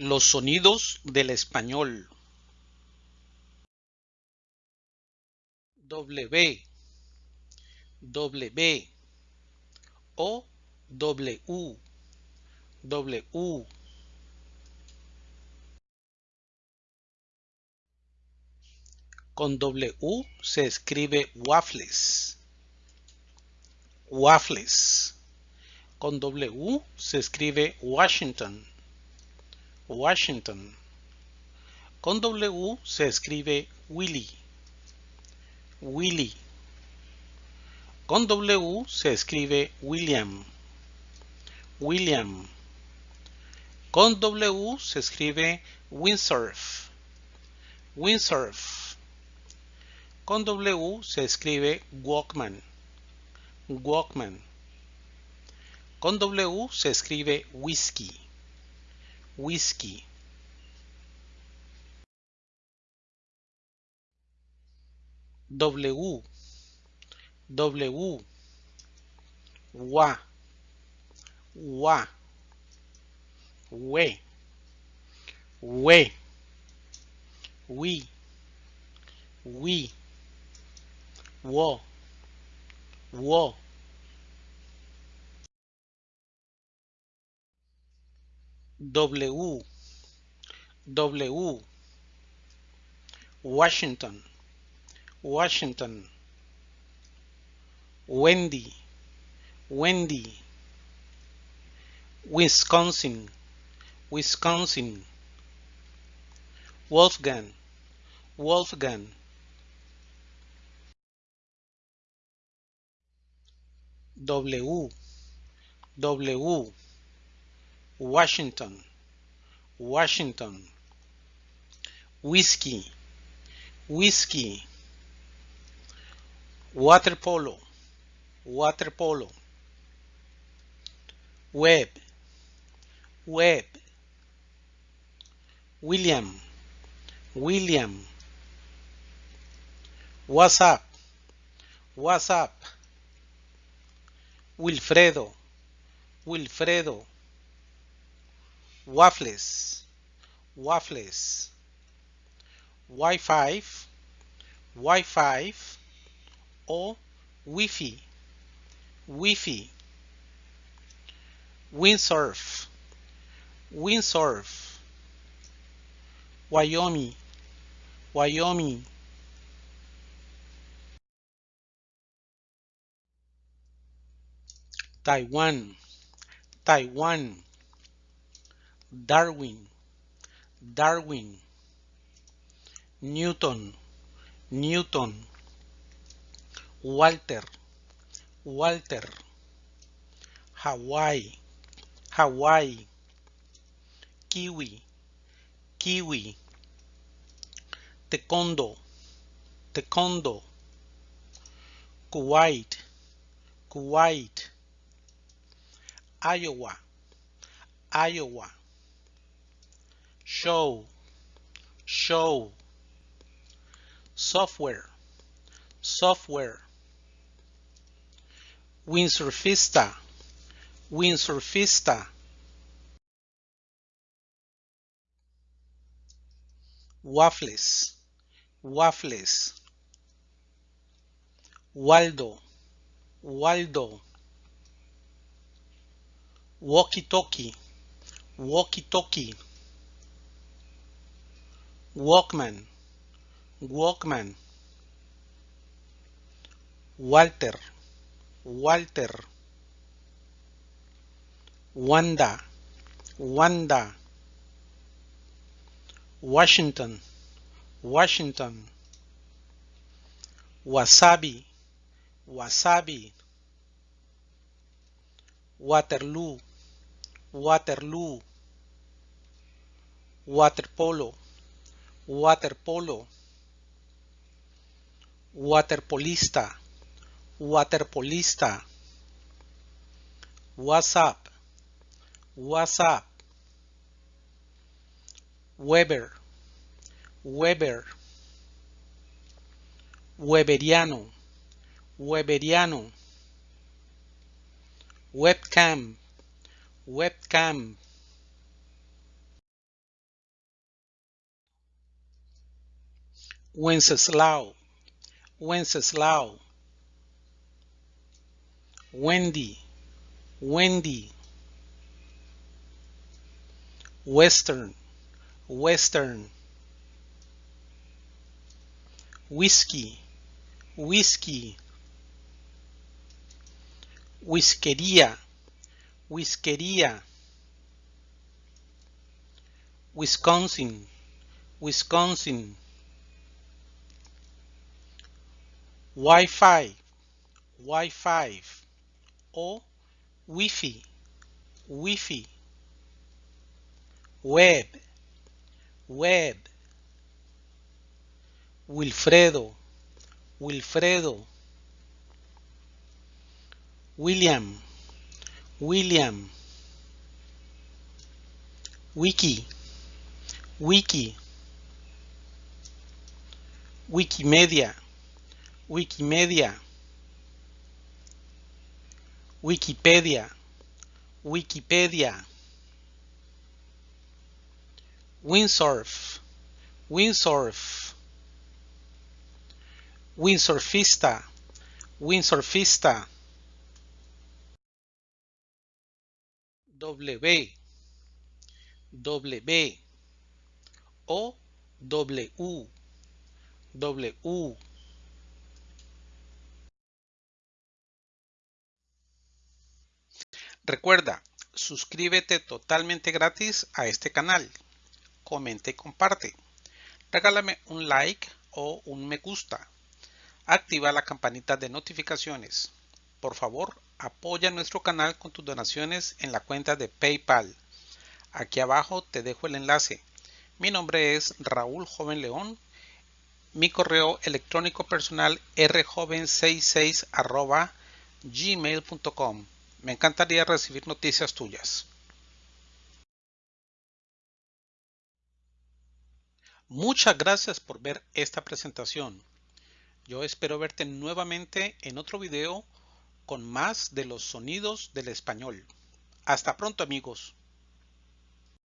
Los sonidos del español. W, W, O, W, W. Con W se escribe waffles. Waffles. Con W se escribe Washington. Washington. Con W se escribe Willy. Willy. Con W se escribe William. William. Con W se escribe windsurf. Windsurf. Con W se escribe Walkman. Walkman. Con W se escribe whisky. Whisky. W. W. Wa. Wa. We. We. We. We. Wo. W W Washington Washington Wendy Wendy Wisconsin Wisconsin Wolfgang Wolfgang. W W Washington, Washington. Whiskey, whiskey. Water polo, water polo. Web, web. William, William. What's up? What's up? Wilfredo, Wilfredo waffles waffles Wi-Fi. Wi-Fi. O Wi-Fi. Wi-Fi. Windsurf. Windsurf. Wyoming. Wyoming. Taiwan. Taiwan Darwin, Darwin, Newton, Newton, Walter, Walter, Hawaii, Hawaii, Kiwi, Kiwi, Taekwondo, Taekwondo, Kuwait, Kuwait, Iowa, Iowa show, show, software, software, windsurfista, windsurfista, waffles, waffles, Waldo, Waldo, walkie-talkie, walkie-talkie, Walkman, Walkman. Walter, Walter. Wanda, Wanda. Washington, Washington. Wasabi, Wasabi. Waterloo, Waterloo. Waterpolo waterpolo, waterpolista, waterpolista, WhatsApp, WhatsApp, Weber, Weber, Weberiano, Weberiano, webcam, webcam, Wenceslao, Wenceslao. Wendy, Wendy. Western, Western. Whiskey, Whiskey. Whiskería, Whiskería. Wisconsin, Wisconsin. Wi-Fi, Wi-Fi o Wi-Fi, Wi-Fi. Web, Web. Wilfredo, Wilfredo. William, William. Wiki, Wiki. Wikimedia, Wikimedia. Wikipedia, Wikipedia. Windsurf, Windsurf. Windsurfista, Windsurfista. W, W o W, W. Recuerda, suscríbete totalmente gratis a este canal. Comenta y comparte. Regálame un like o un me gusta. Activa la campanita de notificaciones. Por favor, apoya nuestro canal con tus donaciones en la cuenta de PayPal. Aquí abajo te dejo el enlace. Mi nombre es Raúl Joven León. Mi correo electrónico personal rjoven66 gmail.com. Me encantaría recibir noticias tuyas. Muchas gracias por ver esta presentación. Yo espero verte nuevamente en otro video con más de los sonidos del español. Hasta pronto amigos.